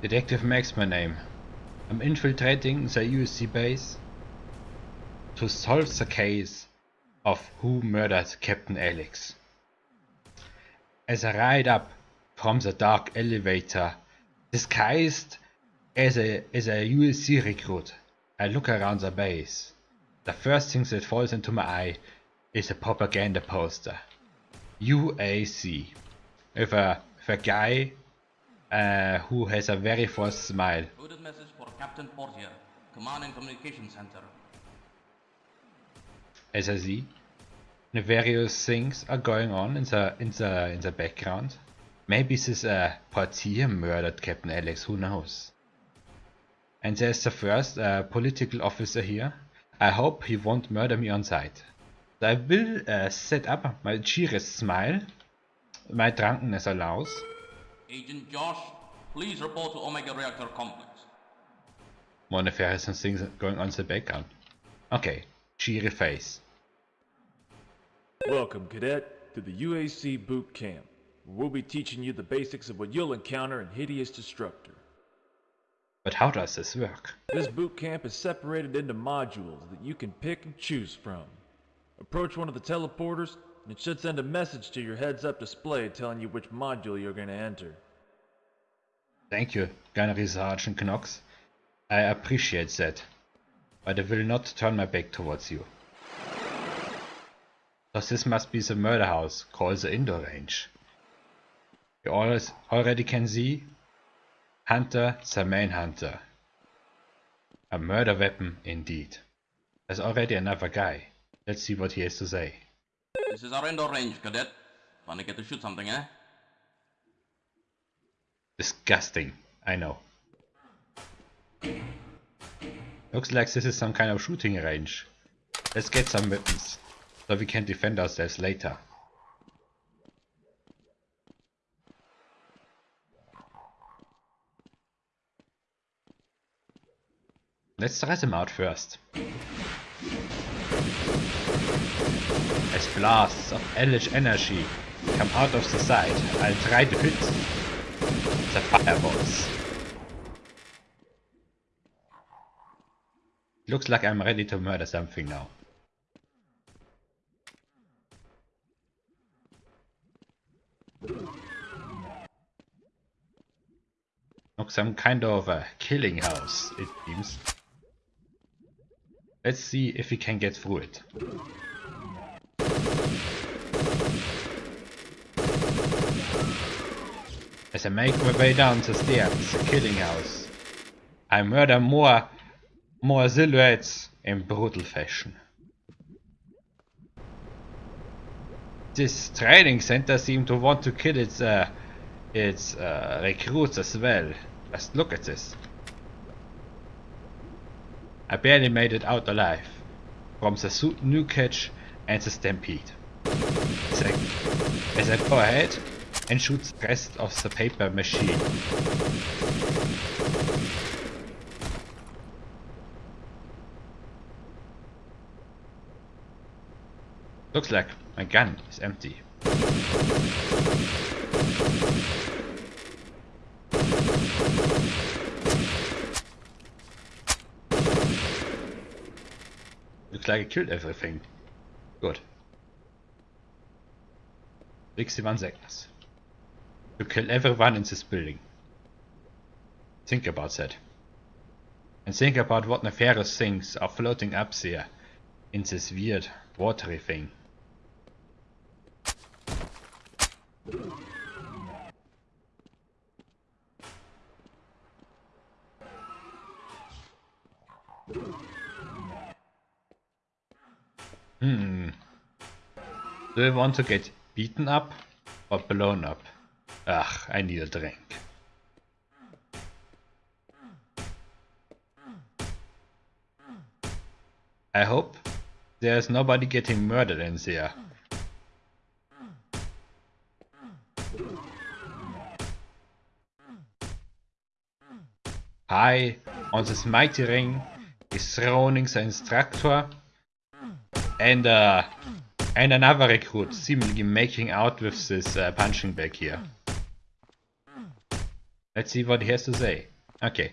Detective Max my name. I'm infiltrating the UAC base to solve the case of who murdered Captain Alex. As I ride up from the dark elevator, disguised as a, as a UAC recruit, I look around the base. The first thing that falls into my eye is a propaganda poster. UAC. With a, with a guy uh, who has a very forced smile. Coded message for Captain Portier, Command and Communication Center. As I see, the various things are going on in the in the in the background. Maybe this uh, Portier murdered Captain Alex. Who knows? And there's the first uh, political officer here. I hope he won't murder me on sight. I will uh, set up my cheeriest smile. My drunkenness allows. Agent Josh, please report to Omega Reactor Complex. More nefarious things going on in the background. Okay, cheery face. Welcome, Cadet, to the UAC Boot Camp. We'll be teaching you the basics of what you'll encounter in Hideous Destructor. But how does this work? This boot camp is separated into modules that you can pick and choose from. Approach one of the teleporters, and it should send a message to your heads-up display telling you which module you're going to enter. Thank you, Gunnery Sergeant Knox. I appreciate that. But I will not turn my back towards you. Thus this must be the murder house called the indoor range. You always already can see Hunter the Manhunter. A murder weapon indeed. There's already another guy. Let's see what he has to say. This is our indoor range, Cadet. Wanna get to shoot something, eh? Disgusting, I know. Looks like this is some kind of shooting range. Let's get some weapons, so we can defend ourselves later. Let's try them out first. As blasts of hellish energy come out of the side, I'll try to hit the fireballs. Looks like I'm ready to murder something now. Look, some kind of a killing house, it seems. Let's see if we can get through it. As I make my way down the stairs, to the killing house, I murder more, more silhouettes in brutal fashion. This training center seems to want to kill its, uh, its uh, recruits as well. Just look at this. I barely made it out alive from the new catch and the stampede. As I go ahead and shoots the rest of the paper machine. Looks like my gun is empty. Looks like I killed everything. Good. 61 seconds. To kill everyone in this building. Think about that. And think about what nefarious things are floating up there in this weird watery thing. Hmm. Do you want to get beaten up or blown up? Ugh, I need a drink. I hope there's nobody getting murdered in there. High on this mighty ring is throning the instructor and uh, and another recruit seemingly making out with this uh, punching bag here. Let's see what he has to say. Okay.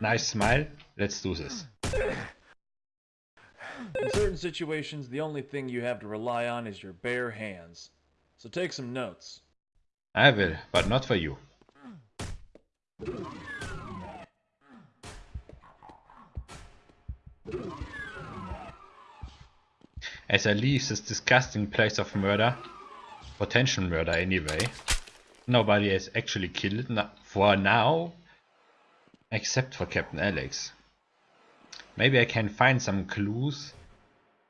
Nice smile. Let's do this. In certain situations, the only thing you have to rely on is your bare hands. So take some notes. I will, but not for you. As I leave this disgusting place of murder, potential murder anyway, nobody has actually killed for now, except for Captain Alex. Maybe I can find some clues.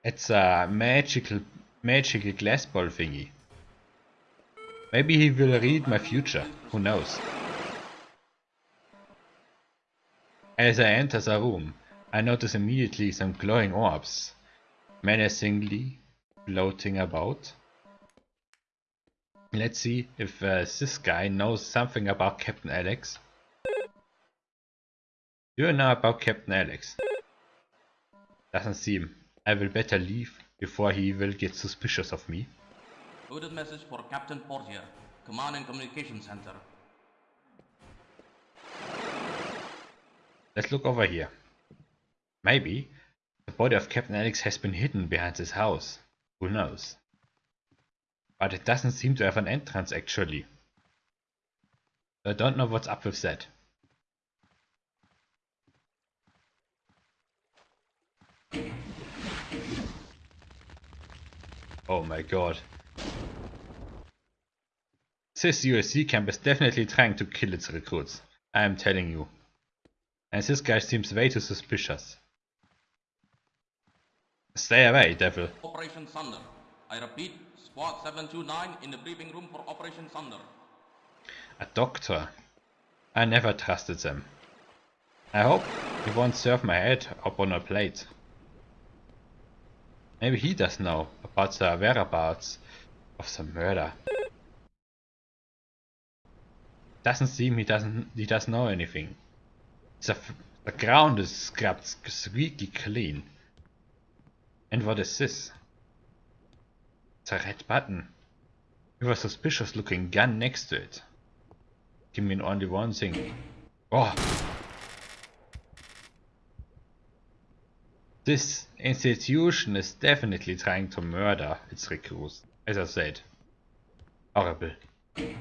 It's a magical, magical glass ball thingy. Maybe he will read my future, who knows. As I enter the room, I notice immediately some glowing orbs, menacingly floating about. Let's see if uh, this guy knows something about Captain Alex. Do you know about Captain Alex? Doesn't seem. I will better leave before he will get suspicious of me. Coded message for Captain Portier, Command and Communication Center. Let's look over here. Maybe the body of Captain Alex has been hidden behind this house. Who knows? But it doesn't seem to have an entrance actually. I don't know what's up with that. Oh my god. This UAC camp is definitely trying to kill its recruits. I am telling you. And this guy seems way too suspicious. Stay away, devil. Operation Thunder. I repeat, Squad 729 in the briefing room for Operation Thunder. A doctor. I never trusted them. I hope he won't serve my head up on a plate. Maybe he does know about the whereabouts of the murder. Doesn't seem he doesn't he doesn't know anything. The, the ground is scrubbed squeaky clean. And what is this? It's a red button. With a suspicious looking gun next to it. Give me only one thing. Oh! This institution is definitely trying to murder its recruits. As I said. Horrible.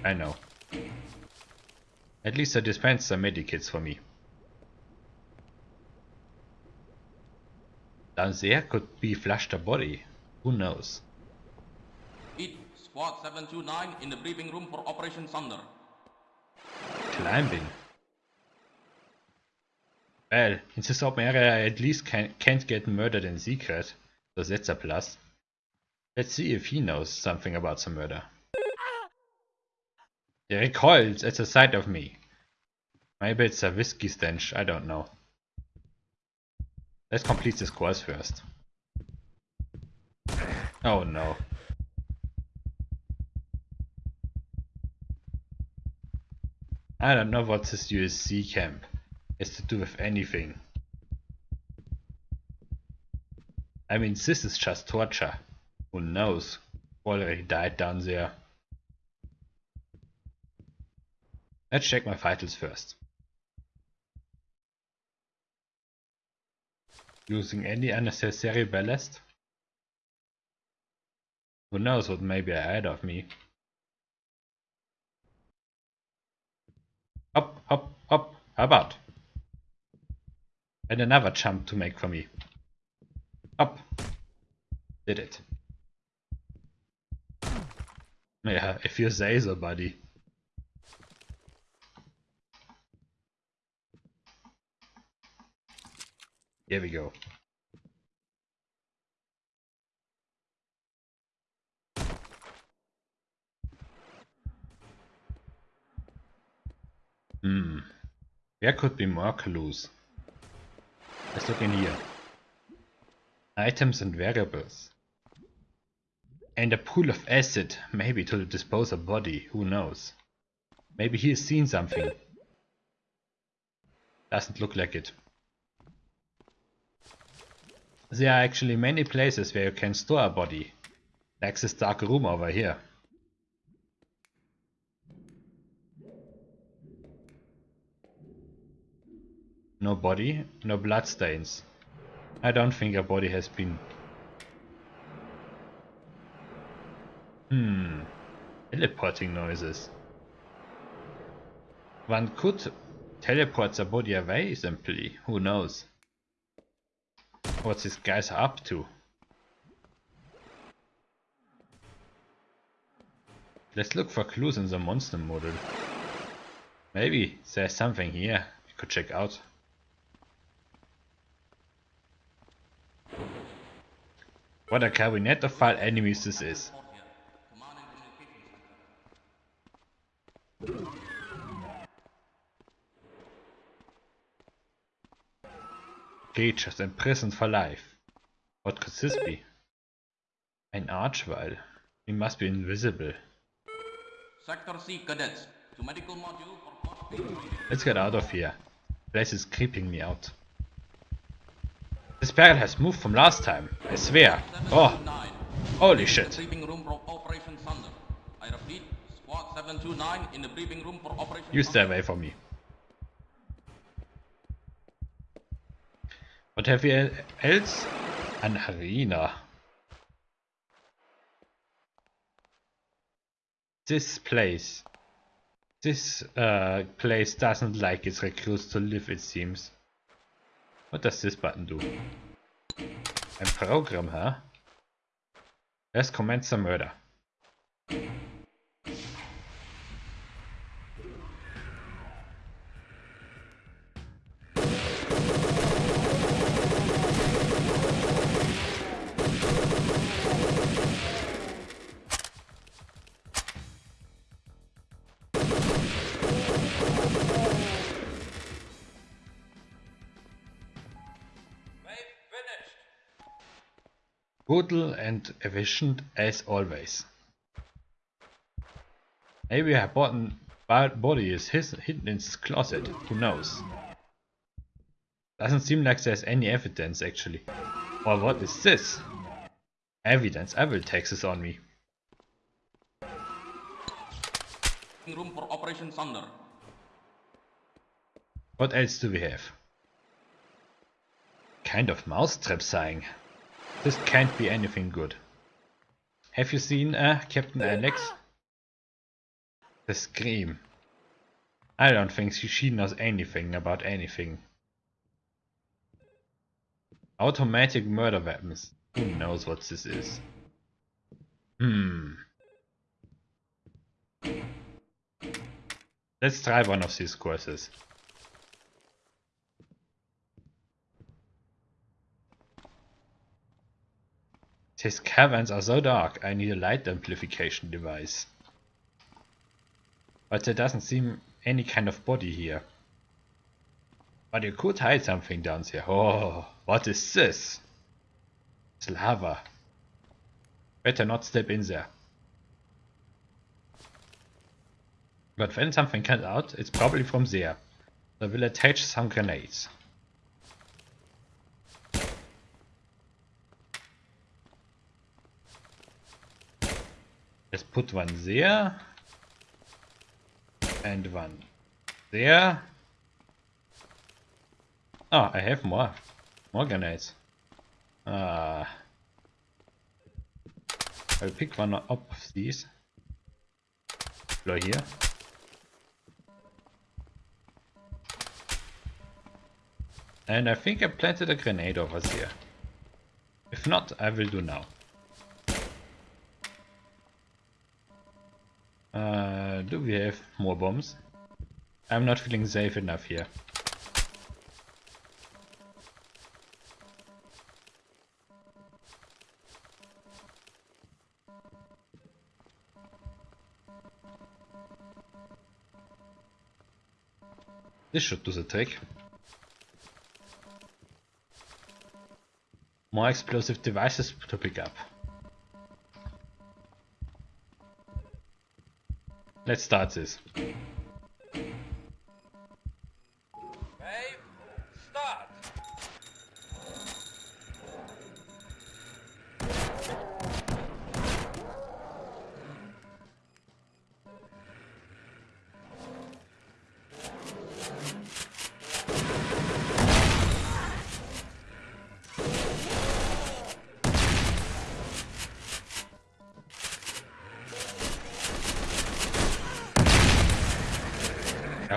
I know. At least they dispensed some medikits for me. Down there could be flushed a body. Who knows? Squad 729 in the briefing room for Operation Thunder. Climbing. Well, in this open area I at least can, can't get murdered in secret, so that's a plus. Let's see if he knows something about the murder. He recoils at the sight of me. Maybe it's a whiskey stench, I don't know. Let's complete this course first. Oh no. I don't know what this UAC camp has to do with anything. I mean, this is just torture. Who knows? Already died down there. Let's check my vitals first. Using any unnecessary ballast? Who knows what may be ahead of me. Hop, hop, hop, how about? And another jump to make for me. Up. Did it. Yeah, if you say so, buddy. Here we go. Hmm. There could be more clues. Let's look in here. Items and variables. And a pool of acid, maybe to dispose a body, who knows. Maybe he has seen something. Doesn't look like it. There are actually many places where you can store a body. Like this dark room over here. No body, no bloodstains. I don't think a body has been... Hmm... Teleporting noises. One could teleport the body away simply, who knows? What these guys are up to. Let's look for clues in the monster model. Maybe there's something here we could check out. What a cabinet of file enemies this is. Report here. Command and Creatures imprisoned for life. What could this be? An archvile. He must be invisible. Sector C cadets to medical module for. Let's get out of here. Place is creeping me out. Barrel has moved from last time, I swear. Oh, 729 holy shit. the briefing room for Operation Thunder. I repeat, Squad 729 in the briefing for You stay away from me. What have we else? An arena. This place. This uh, place doesn't like its recruits to live, it seems. What does this button do? Ein program, huh? Let's commence the murder. Brutal and efficient as always. Maybe her body is his, hidden in his closet, who knows. Doesn't seem like there's any evidence actually. Or what is this? Evidence, I will take this on me. Room for Operation Thunder. What else do we have? Kind of mousetrap sign. This can't be anything good. Have you seen uh, Captain Alex? The scream. I don't think she, she knows anything about anything. Automatic murder weapons. Who knows what this is? Hmm. Let's try one of these courses. These caverns are so dark, I need a light amplification device. But there doesn't seem any kind of body here. But you could hide something down here. Oh, what is this? It's lava. Better not step in there. But when something comes out, it's probably from there. I will attach some grenades. Let's put one there. And one there. Oh, I have more. More grenades. Ah. I'll pick one up of these. Deploy here. And I think I planted a grenade over there. If not, I will do now. Uh, do we have more bombs? I'm not feeling safe enough here. This should do the trick. More explosive devices to pick up. Let's start this.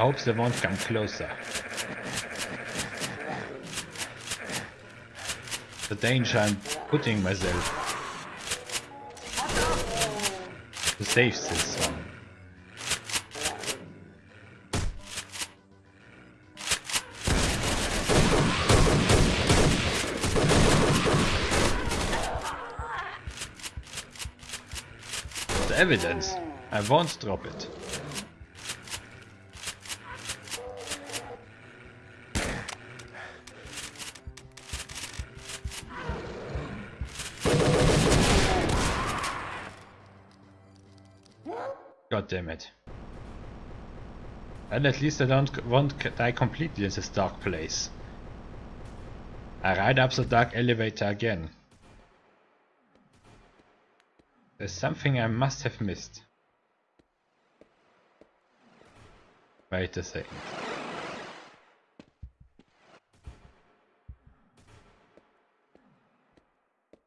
I hope they won't come closer. The danger I'm putting myself to save this one. The evidence. I won't drop it. Damn it. And at least I don't won't die completely in this dark place. I ride up the dark elevator again. There's something I must have missed. Wait a second.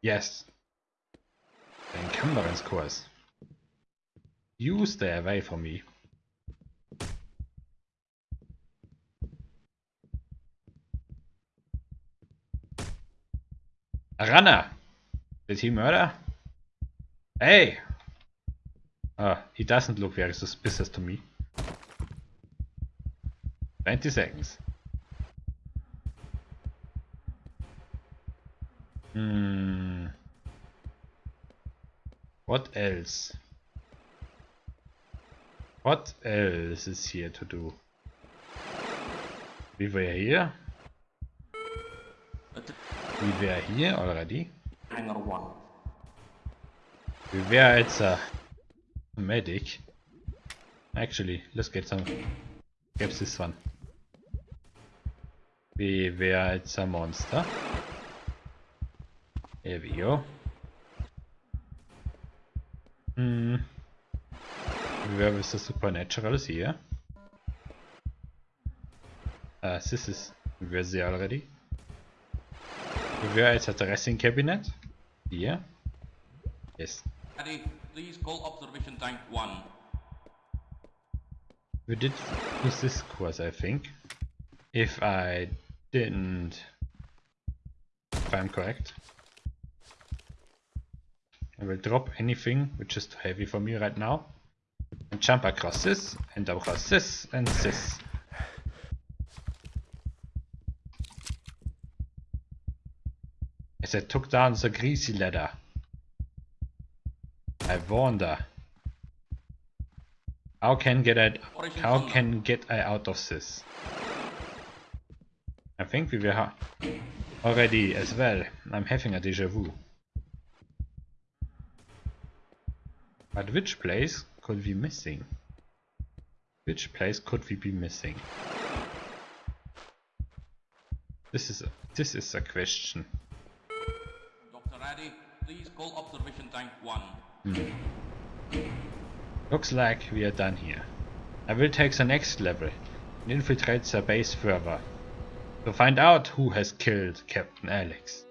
Yes. The encumbrance course. You stay away from me. A runner! Did he murder? Hey! Ah, he doesn't look very suspicious to me. 20 seconds. Hmm. What else? What else is here to do? We were here. We were here already. hangar 1. We were at a medic. Actually, let's get some. Get this one. We were at a monster. Here we go. Hmm. We were with the supernaturals here. Uh, this is. We were there already. We were at a dressing cabinet. Here. Yes. Ready, please call observation tank 1. We did use this course, I think. If I didn't... If I'm correct. I will drop anything which is too heavy for me right now. And jump across this, and across this, and this. As I took down the greasy ladder. I wonder... How can get I how can get I out of this? I think we were already as well. I'm having a deja vu. But which place could we be missing? Which place could we be missing? This is a, this is a question. Dr. Addy, please call observation tank 1. Hmm. Looks like we are done here. I will take the next level and infiltrate the base further to find out who has killed Captain Alex.